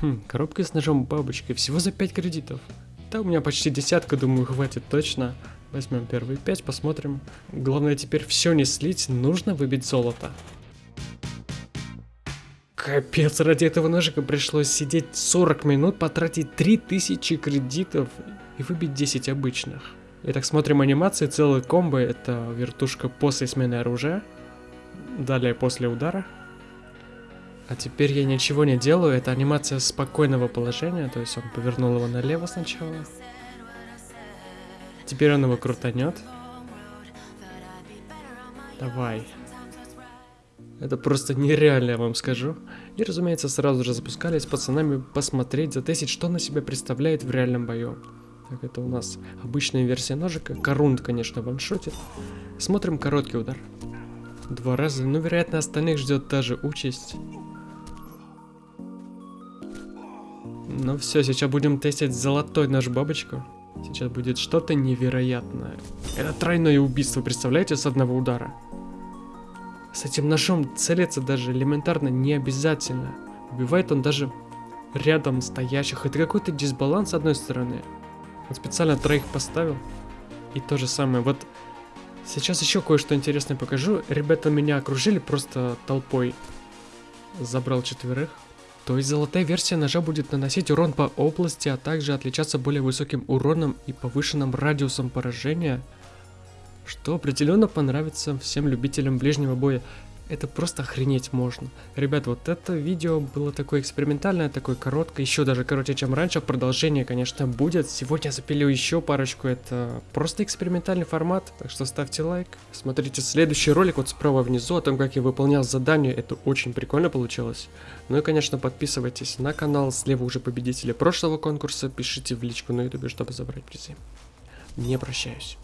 Хм, коробка с ножом бабочкой, всего за 5 кредитов. Да, у меня почти десятка, думаю, хватит точно. Возьмем первые 5, посмотрим. Главное теперь все не слить, нужно выбить золото. Капец, ради этого ножика пришлось сидеть 40 минут, потратить 3000 кредитов и выбить 10 обычных. Итак, смотрим анимации, целый комбо, это вертушка после смены оружия, далее после удара. А теперь я ничего не делаю, это анимация спокойного положения, то есть он повернул его налево сначала. Теперь он его крутанет. Давай. Это просто нереально, я вам скажу. И, разумеется, сразу же запускались пацанами посмотреть, затестить, что на себя представляет в реальном бою. Так, это у нас обычная версия ножика. Корунд, конечно, ваншотит. Смотрим короткий удар. Два раза, но, вероятно, остальных ждет та же участь. Ну все, сейчас будем тестить золотой наш бабочку. Сейчас будет что-то невероятное. Это тройное убийство, представляете, с одного удара? С этим ножом целиться даже элементарно не обязательно. Убивает он даже рядом стоящих. Это какой-то дисбаланс с одной стороны. Он специально троих поставил. И то же самое. Вот сейчас еще кое-что интересное покажу. Ребята меня окружили просто толпой. Забрал четверых. То есть золотая версия ножа будет наносить урон по области, а также отличаться более высоким уроном и повышенным радиусом поражения что определенно понравится всем любителям ближнего боя. Это просто охренеть можно. Ребят, вот это видео было такое экспериментальное, такое короткое, еще даже короче, чем раньше. Продолжение, конечно, будет. Сегодня запилю еще парочку. Это просто экспериментальный формат, так что ставьте лайк. Смотрите следующий ролик вот справа внизу о том, как я выполнял задание. Это очень прикольно получилось. Ну и, конечно, подписывайтесь на канал. Слева уже победители прошлого конкурса. Пишите в личку на ютубе, чтобы забрать призы. Не прощаюсь.